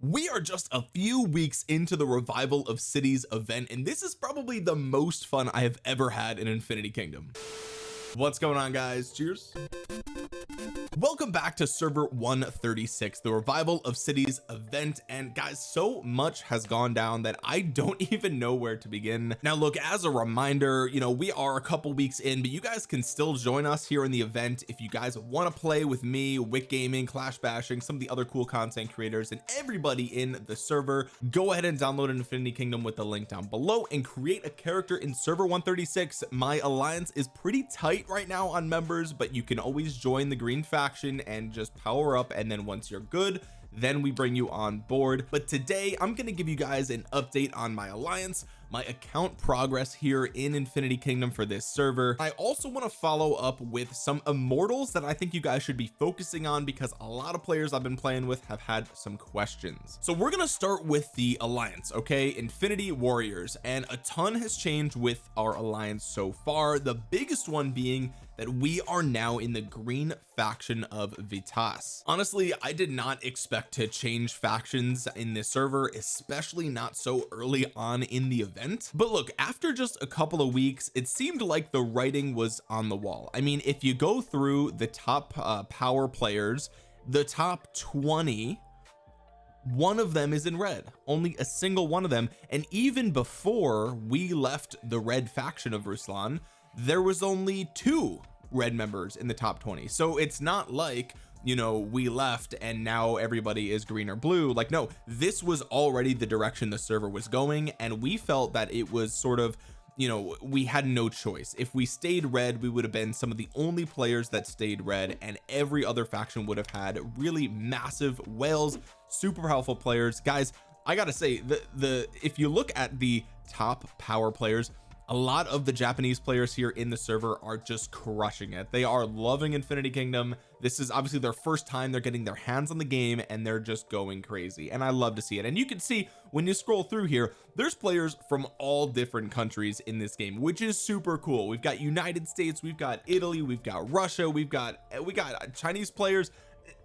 we are just a few weeks into the revival of cities event and this is probably the most fun I have ever had in Infinity Kingdom. What's going on guys? Cheers welcome back to server 136 the revival of cities event. And guys so much has gone down that I don't even know where to begin. Now look as a reminder you know we are a couple weeks in but you guys can still join us here in the event if you guys want to play with me Wick Gaming Clash Bashing some of the other cool content creators and everybody in the server. Go ahead and download an Infinity Kingdom with the link down below and create a character in server 136 my alliance is pretty tight right now on members but you can always join the green faction faction and just power up and then once you're good then we bring you on board. But today I'm going to give you guys an update on my alliance my account progress here in Infinity Kingdom for this server. I also want to follow up with some immortals that I think you guys should be focusing on because a lot of players I've been playing with have had some questions. So we're going to start with the alliance okay? Infinity Warriors and a ton has changed with our alliance so far. The biggest one being that we are now in the green faction of Vitas. Honestly I did not expect to change factions in this server especially not so early on in the event. But look after just a couple of weeks it seemed like the writing was on the wall. I mean if you go through the top uh, power players the top 20 one of them is in red only a single one of them. And even before we left the red faction of Ruslan there was only two red members in the top 20 so it's not like you know we left and now everybody is green or blue. Like no this was already the direction the server was going and we felt that it was sort of you know we had no choice. If we stayed red we would have been some of the only players that stayed red and every other faction would have had really massive whales super powerful players. Guys I gotta say the the if you look at the top power players a lot of the Japanese players here in the server are just crushing it. They are loving Infinity Kingdom. This is obviously their first time. They're getting their hands on the game and they're just going crazy. And I love to see it. And you can see when you scroll through here there's players from all different countries in this game which is super cool. We've got United States we've got Italy we've got Russia we've got we got Chinese players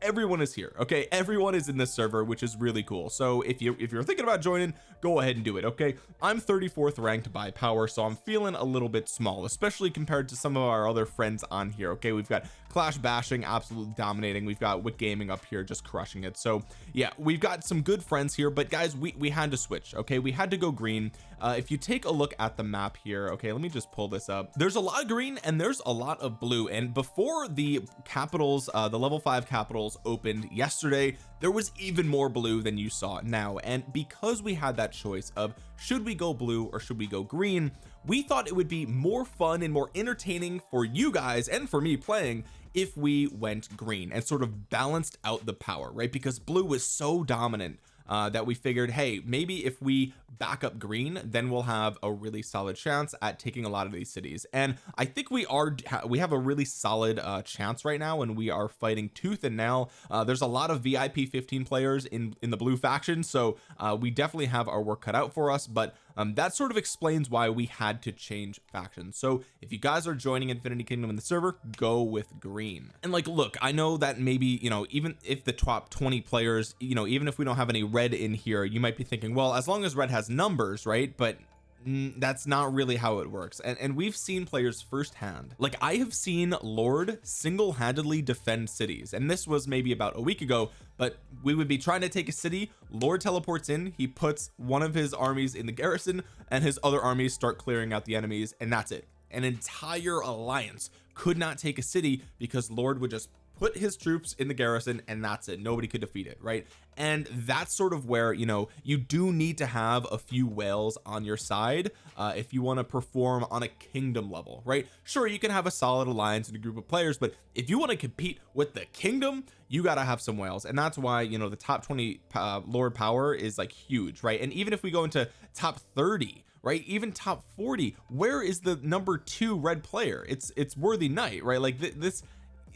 everyone is here okay? Everyone is in this server which is really cool. So if you if you're thinking about joining go ahead and do it okay? I'm 34th ranked by power so I'm feeling a little bit small especially compared to some of our other friends on here okay? We've got clash bashing absolutely dominating. We've got Wick gaming up here just crushing it. So yeah we've got some good friends here but guys we we had to switch okay? We had to go green. Uh, if you take a look at the map here okay let me just pull this up. There's a lot of green and there's a lot of blue. And before the capitals uh, the level five capitals opened yesterday there was even more blue than you saw now. And because we had that choice of should we go blue or should we go green we thought it would be more fun and more entertaining for you guys and for me playing if we went green and sort of balanced out the power right? Because blue was so dominant uh, that we figured hey maybe if we back up green then we'll have a really solid chance at taking a lot of these cities. And I think we are we have a really solid uh, chance right now and we are fighting tooth and nail. Uh, there's a lot of VIP 15 players in in the blue faction. So uh, we definitely have our work cut out for us but um, that sort of explains why we had to change factions. So if you guys are joining Infinity Kingdom in the server go with green. And like look I know that maybe you know even if the top 20 players you know even if we don't have any red in here you might be thinking well as long as red has numbers right? But that's not really how it works. And, and we've seen players firsthand. Like I have seen Lord single-handedly defend cities. And this was maybe about a week ago but we would be trying to take a city. Lord teleports in. He puts one of his armies in the garrison and his other armies start clearing out the enemies and that's it. An entire alliance could not take a city because Lord would just put his troops in the garrison and that's it. Nobody could defeat it right? And that's sort of where you know you do need to have a few whales on your side uh, if you want to perform on a kingdom level right? Sure you can have a solid alliance and a group of players but if you want to compete with the kingdom you got to have some whales. And that's why you know the top 20 uh, lord power is like huge right? And even if we go into top 30 right? Even top 40 where is the number two red player? It's it's worthy knight right? Like th this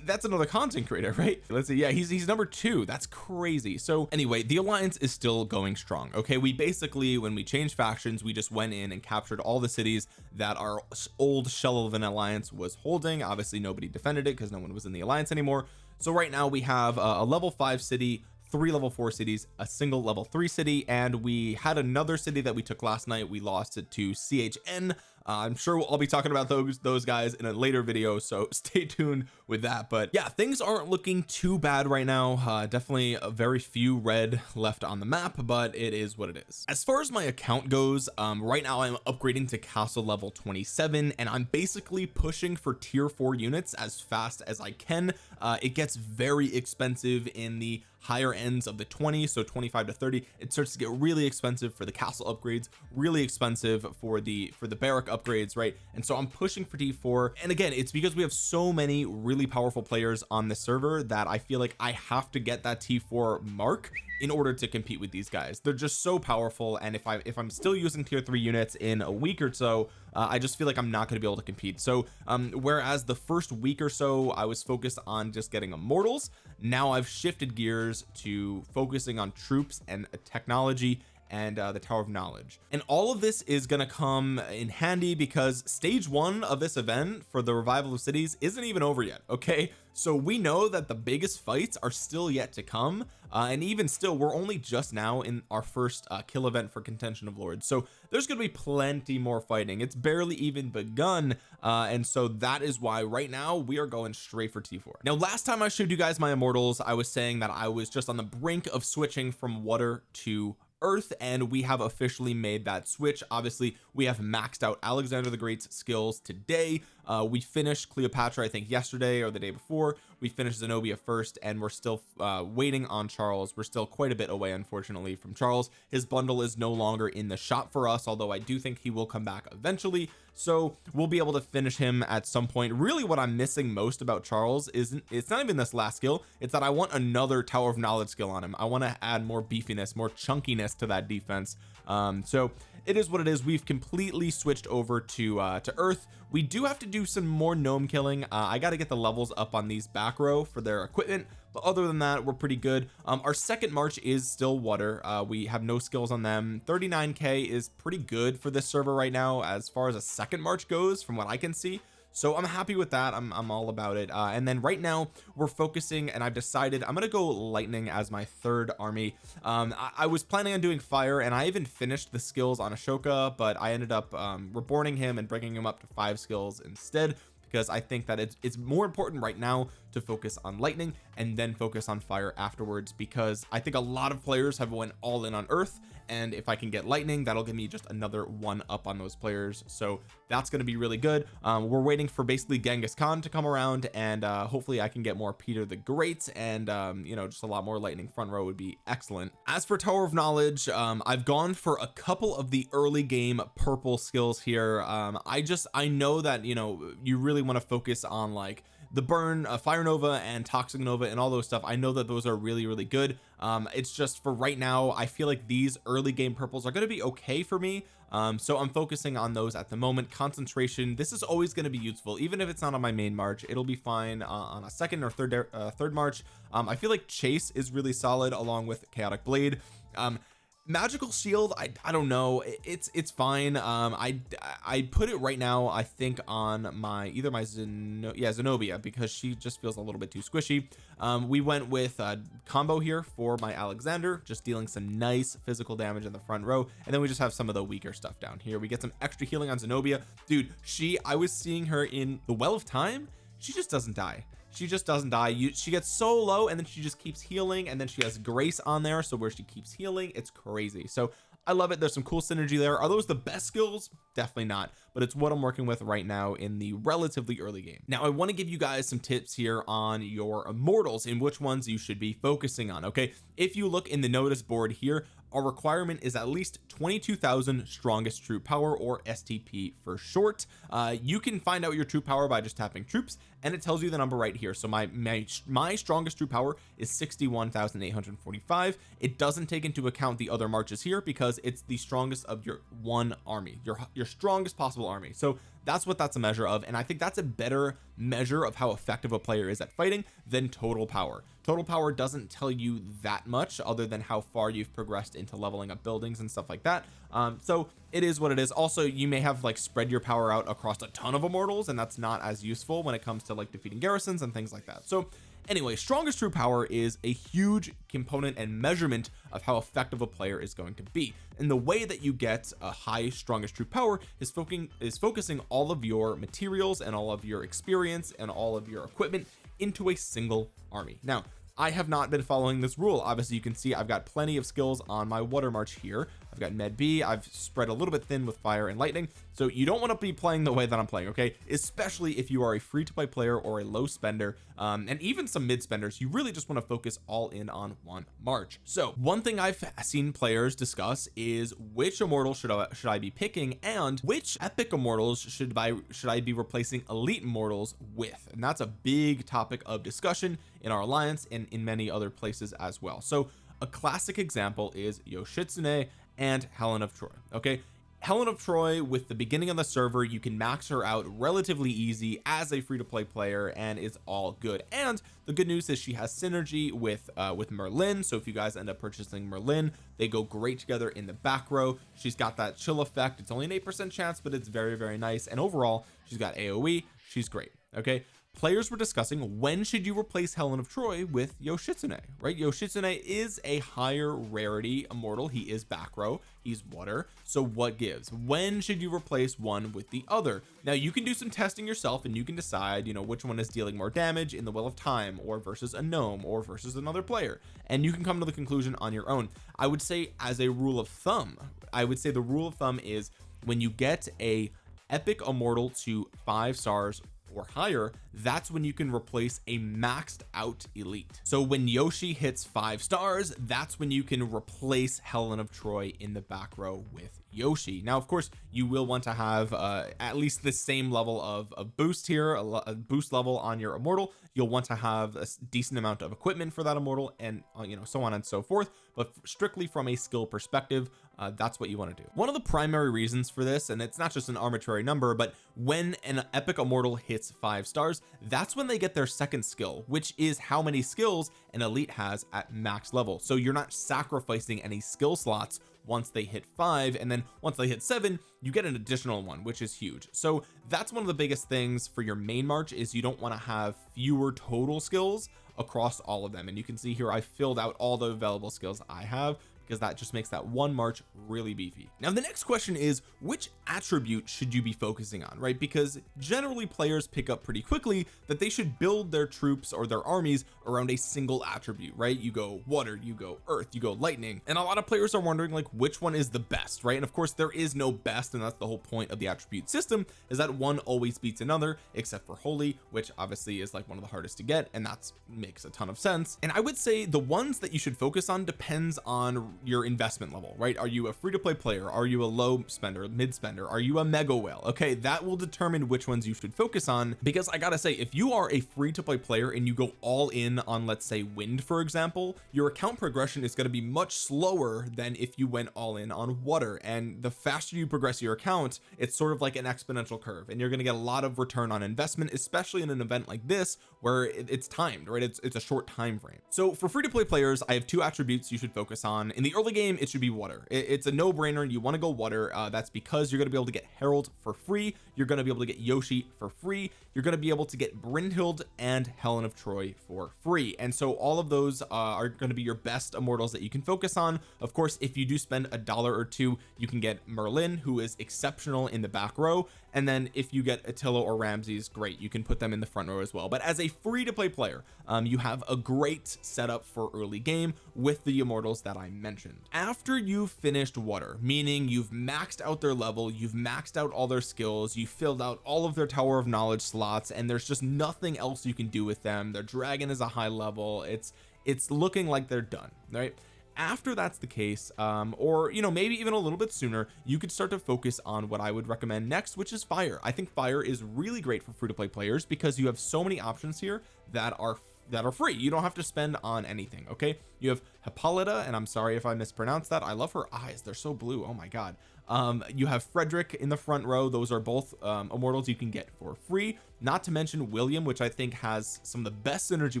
that's another content creator right? Let's see yeah he's he's number two. That's crazy. So anyway the alliance is still going strong okay? We basically when we changed factions we just went in and captured all the cities that our old shell of an alliance was holding. Obviously nobody defended it because no one was in the alliance anymore. So right now we have a level five city three level four cities a single level three city and we had another city that we took last night. We lost it to CHN uh, I'm sure I'll be talking about those those guys in a later video so stay tuned with that. But yeah things aren't looking too bad right now. Uh, definitely a very few red left on the map but it is what it is. As far as my account goes um, right now I'm upgrading to castle level 27 and I'm basically pushing for tier 4 units as fast as I can. Uh, it gets very expensive in the higher ends of the 20 so 25 to 30 it starts to get really expensive for the castle upgrades really expensive for the for the barrack upgrades right? And so I'm pushing for t4 and again it's because we have so many really powerful players on the server that I feel like I have to get that t4 mark in order to compete with these guys. They're just so powerful and if I if I'm still using tier 3 units in a week or so uh, I just feel like I'm not going to be able to compete. So um whereas the first week or so I was focused on just getting immortals now I've shifted gears to focusing on troops and technology and uh, the tower of knowledge. And all of this is going to come in handy because stage one of this event for the revival of cities isn't even over yet okay? So we know that the biggest fights are still yet to come uh, and even still we're only just now in our first uh, kill event for contention of lords. So there's to be plenty more fighting. It's barely even begun uh, and so that is why right now we are going straight for t4 now last time I showed you guys my immortals I was saying that I was just on the brink of switching from water to earth and we have officially made that switch. Obviously we have maxed out Alexander the Great's skills today uh, we finished Cleopatra I think yesterday or the day before. We finished Zenobia first and we're still uh, waiting on Charles. We're still quite a bit away unfortunately from Charles. His bundle is no longer in the shop for us although I do think he will come back eventually. So we'll be able to finish him at some point. Really what I'm missing most about Charles isn't it's not even this last skill. It's that I want another tower of knowledge skill on him. I want to add more beefiness more chunkiness to that defense. Um so it is what it is. We've completely switched over to uh to earth. We do have to do some more gnome killing. Uh, I got to get the levels up on these back row for their equipment but other than that we're pretty good. Um our second march is still water. Uh we have no skills on them. 39k is pretty good for this server right now as far as a second march goes from what I can see so I'm happy with that. I'm, I'm all about it. Uh, and then right now we're focusing and I've decided I'm gonna go lightning as my third army. Um, I, I, was planning on doing fire and I even finished the skills on Ashoka but I ended up um, reborning him and bringing him up to five skills instead because I think that it's, it's more important right now to focus on lightning and then focus on fire afterwards because I think a lot of players have went all in on earth and if I can get lightning that'll give me just another one up on those players. So that's going to be really good. Um, we're waiting for basically Genghis Khan to come around and uh, hopefully I can get more Peter the Great and um, you know just a lot more lightning front row would be excellent. As for Tower of Knowledge um, I've gone for a couple of the early game purple skills here. Um, I just I know that you know you really want to focus on like the burn uh, fire nova and toxic nova and all those stuff I know that those are really really good. Um it's just for right now I feel like these early game purples are going to be okay for me. Um so I'm focusing on those at the moment. Concentration this is always going to be useful. Even if it's not on my main march it'll be fine uh, on a second or third uh, third march. Um I feel like chase is really solid along with chaotic blade. Um magical shield I, I don't know. It's it's fine. Um I I put it right now I think on my either my Zeno yeah Zenobia because she just feels a little bit too squishy. Um we went with a combo here for my Alexander just dealing some nice physical damage in the front row. And then we just have some of the weaker stuff down here. We get some extra healing on Zenobia. Dude she I was seeing her in the well of time. She just doesn't die she just doesn't die. You she gets so low and then she just keeps healing and then she has grace on there so where she keeps healing it's crazy. So I love it. There's some cool synergy there. Are those the best skills? Definitely not but it's what I'm working with right now in the relatively early game. Now I want to give you guys some tips here on your immortals and which ones you should be focusing on okay? If you look in the notice board here our requirement is at least 22,000 strongest troop power or STP for short. Uh, you can find out your troop power by just tapping troops and it tells you the number right here. So my my, my strongest troop power is 61,845 it doesn't take into account the other marches here because it's the strongest of your one army your your strongest possible army. So that's what that's a measure of and I think that's a better measure of how effective a player is at fighting than total power. Total power doesn't tell you that much other than how far you've progressed into leveling up buildings and stuff like that. Um so it is what it is. Also you may have like spread your power out across a ton of immortals and that's not as useful when it comes to like defeating garrisons and things like that. So anyway strongest true power is a huge component and measurement of how effective a player is going to be. And the way that you get a high strongest true power is focusing is focusing all of your materials and all of your experience and all of your equipment into a single army. Now I have not been following this rule. Obviously you can see I've got plenty of skills on my water march here I've got med B. I've spread a little bit thin with fire and lightning. So you don't want to be playing the way that I'm playing okay? Especially if you are a free-to-play player or a low spender um, and even some mid spenders you really just want to focus all in on one march. So one thing I've seen players discuss is which immortal should I should I be picking and which epic immortals should I should I be replacing elite immortals with? And that's a big topic of discussion in our alliance and in many other places as well. So a classic example is Yoshitsune and Helen of Troy okay? Helen of Troy with the beginning of the server you can max her out relatively easy as a free-to-play player and it's all good. And the good news is she has synergy with uh with Merlin so if you guys end up purchasing Merlin they go great together in the back row. She's got that chill effect. It's only an eight percent chance but it's very very nice. And overall she's got AoE she's great okay? Players were discussing when should you replace Helen of Troy with Yoshitsune right? Yoshitsune is a higher rarity immortal. He is back row. He's water. So what gives? When should you replace one with the other? Now you can do some testing yourself and you can decide you know which one is dealing more damage in the Wheel of Time or versus a gnome or versus another player. And you can come to the conclusion on your own. I would say as a rule of thumb I would say the rule of thumb is when you get a epic immortal to five stars or higher that's when you can replace a maxed out elite. So when Yoshi hits five stars that's when you can replace Helen of Troy in the back row with Yoshi. Now of course you will want to have uh, at least the same level of, a boost here a, a, boost level on your immortal. You'll want to have a decent amount of equipment for that immortal and uh, you know so on and so forth but strictly from a skill perspective uh, that's what you want to do. One of the primary reasons for this and it's not just an arbitrary number but when an epic immortal hits five stars that's when they get their second skill which is how many skills an elite has at max level. So you're not sacrificing any skill slots once they hit five and then once they hit seven you get an additional one which is huge. So that's one of the biggest things for your main march is you don't want to have fewer total skills across all of them. And you can see here I filled out all the available skills I have because that just makes that one march really beefy. Now the next question is which attribute should you be focusing on right? Because generally players pick up pretty quickly that they should build their troops or their armies around a single attribute right? You go water you go earth you go lightning. And a lot of players are wondering like which one is the best right? And of course there is no best and that's the whole point of the attribute system is that one always beats another except for holy which obviously is like one of the hardest to get and that makes a ton of sense. And I would say the ones that you should focus on depends on your investment level right? Are you a free-to-play player? Are you a low spender mid spender? Are you a mega whale? Okay that will determine which ones you should focus on. Because I gotta say if you are a free-to-play player and you go all in on let's say wind for example your account progression is going to be much slower than if you went all in on water. And the faster you progress your account it's sort of like an exponential curve and you're going to get a lot of return on investment especially in an event like this where it's timed right? It's it's a short time frame. So for free-to-play players I have two attributes you should focus on. In the early game it should be water. It, it's a no-brainer. You want to go water uh, that's because you're going to be able to get Herald for free. You're going to be able to get Yoshi for free. You're going to be able to get Brynhild and Helen of Troy for free. And so all of those uh, are going to be your best immortals that you can focus on. Of course if you do spend a dollar or two you can get Merlin who is exceptional in the back row and then if you get Attila or Ramses great you can put them in the front row as well. But as a free-to-play player um, you have a great setup for early game with the immortals that I mentioned. After you've finished water meaning you've maxed out their level you've maxed out all their skills you filled out all of their tower of knowledge slots and there's just nothing else you can do with them their dragon is a high level it's it's looking like they're done right after that's the case um or you know maybe even a little bit sooner you could start to focus on what I would recommend next which is fire. I think fire is really great for free-to-play players because you have so many options here that are that are free. You don't have to spend on anything okay? You have Hippolyta and I'm sorry if I mispronounced that. I love her eyes. They're so blue. Oh my god. Um you have Frederick in the front row. Those are both um immortals you can get for free. Not to mention William which I think has some of the best synergy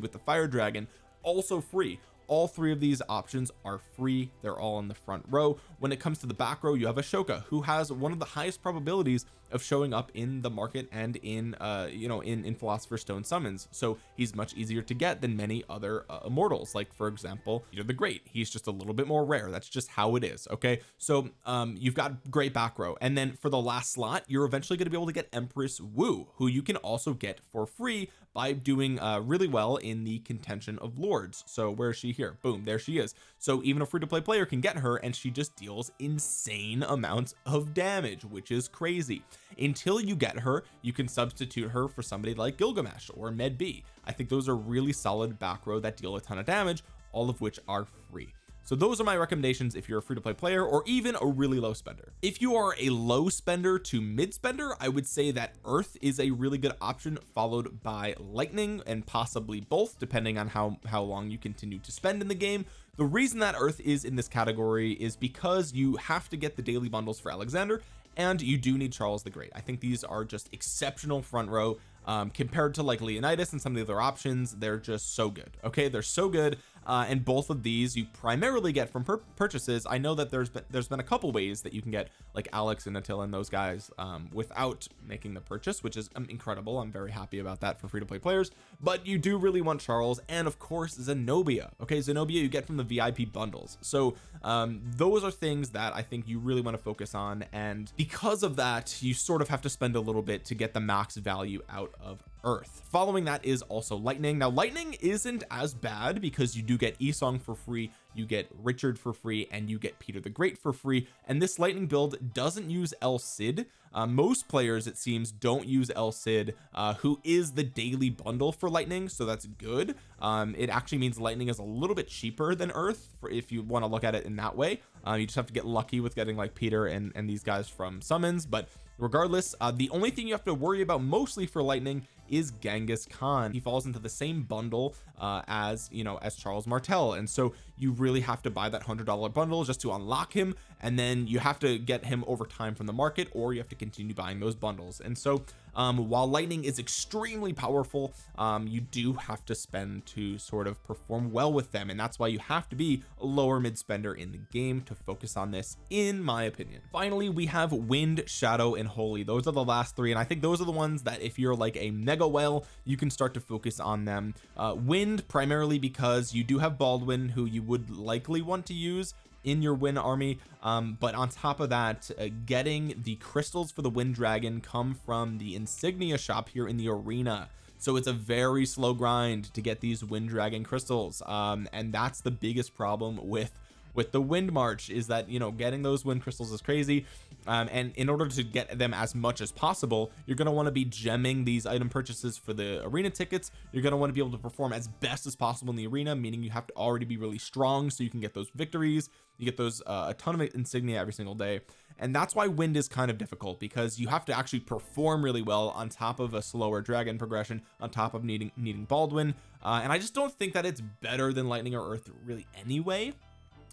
with the fire dragon also free all three of these options are free. They're all in the front row. When it comes to the back row you have Ashoka who has one of the highest probabilities of showing up in the market and in uh you know in in philosopher's stone summons. So he's much easier to get than many other uh, immortals. Like for example Peter the Great. He's just a little bit more rare. That's just how it is okay? So um you've got great back row. And then for the last slot you're eventually going to be able to get Empress Wu who you can also get for free by doing uh really well in the contention of lords. So where is she here? Boom there she is so even a free-to-play player can get her and she just deals insane amounts of damage which is crazy. Until you get her you can substitute her for somebody like Gilgamesh or Medb. I think those are really solid back row that deal a ton of damage all of which are free. So those are my recommendations if you're a free-to-play player or even a really low spender. If you are a low spender to mid spender I would say that earth is a really good option followed by lightning and possibly both depending on how how long you continue to spend in the game the reason that earth is in this category is because you have to get the daily bundles for Alexander and you do need Charles the Great. I think these are just exceptional front row um, compared to like Leonidas and some of the other options. They're just so good okay? They're so good uh, and both of these you primarily get from purchases. I know that there's been there's been a couple ways that you can get like Alex and Attila and those guys um, without making the purchase which is um, incredible. I'm very happy about that for free-to-play players. But you do really want Charles and of course Zenobia. Okay Zenobia you get from the VIP bundles. So um, those are things that I think you really want to focus on. And because of that you sort of have to spend a little bit to get the max value out of earth. Following that is also lightning. Now lightning isn't as bad because you do get Esong for free you get Richard for free and you get Peter the Great for free. And this lightning build doesn't use El Cid. Uh, most players it seems don't use El Cid uh, who is the daily bundle for lightning so that's good. Um, it actually means lightning is a little bit cheaper than earth for if you want to look at it in that way. Uh, you just have to get lucky with getting like Peter and and these guys from summons. But regardless uh, the only thing you have to worry about mostly for lightning is Genghis Khan. He falls into the same bundle uh, as you know as Charles Martel. And so you really have to buy that hundred dollar bundle just to unlock him. And then you have to get him over time from the market or you have to continue buying those bundles. And so um, while lightning is extremely powerful um, you do have to spend to sort of perform well with them and that's why you have to be a lower mid spender in the game to focus on this in my opinion. Finally we have wind shadow and holy. Those are the last three and I think those are the ones that if you're like a mega whale you can start to focus on them. Uh, wind primarily because you do have Baldwin who you would likely want to use in your win army. Um, but on top of that uh, getting the crystals for the wind dragon come from the insignia shop here in the arena. So it's a very slow grind to get these wind dragon crystals. Um, and that's the biggest problem with with the wind march is that you know getting those wind crystals is crazy. Um, and in order to get them as much as possible you're going to want to be gemming these item purchases for the arena tickets. You're going to want to be able to perform as best as possible in the arena meaning you have to already be really strong so you can get those victories. You get those uh, a ton of insignia every single day. And that's why wind is kind of difficult because you have to actually perform really well on top of a slower dragon progression on top of needing needing Baldwin. Uh, and I just don't think that it's better than lightning or earth really anyway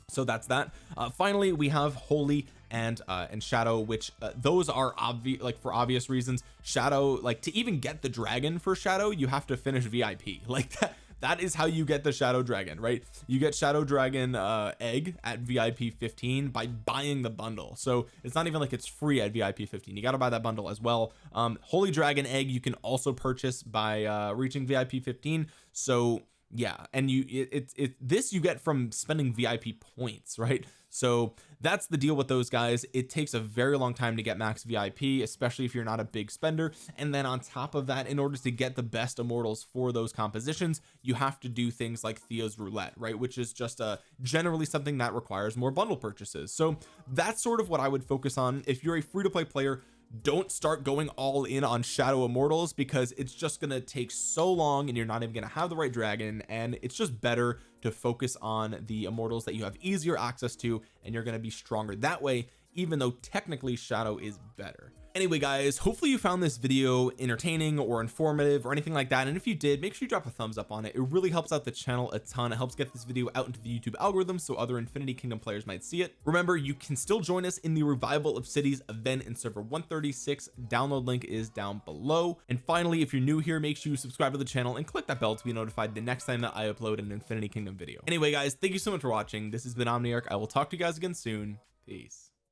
so that's that. Uh, finally we have holy and uh and shadow which uh, those are obvious like for obvious reasons shadow like to even get the dragon for shadow you have to finish VIP like that that is how you get the shadow dragon right? You get shadow dragon uh egg at VIP 15 by buying the bundle. So it's not even like it's free at VIP 15 you got to buy that bundle as well. Um holy dragon egg you can also purchase by uh reaching VIP 15 so yeah and you it, it, it this you get from spending VIP points right? So that's the deal with those guys. It takes a very long time to get max VIP especially if you're not a big spender. And then on top of that in order to get the best immortals for those compositions you have to do things like Thea's roulette right? Which is just a generally something that requires more bundle purchases. So that's sort of what I would focus on. If you're a free-to-play player don't start going all in on shadow immortals because it's just to take so long and you're not even to have the right dragon and it's just better to focus on the immortals that you have easier access to and you're to be stronger that way even though technically shadow is better anyway guys hopefully you found this video entertaining or informative or anything like that and if you did make sure you drop a thumbs up on it. It really helps out the channel a ton. It helps get this video out into the YouTube algorithm so other Infinity Kingdom players might see it. Remember you can still join us in the revival of cities event in server 136 download link is down below. And finally if you're new here make sure you subscribe to the channel and click that bell to be notified the next time that I upload an Infinity Kingdom video. Anyway guys thank you so much for watching. This has been Omniarch. I will talk to you guys again soon. Peace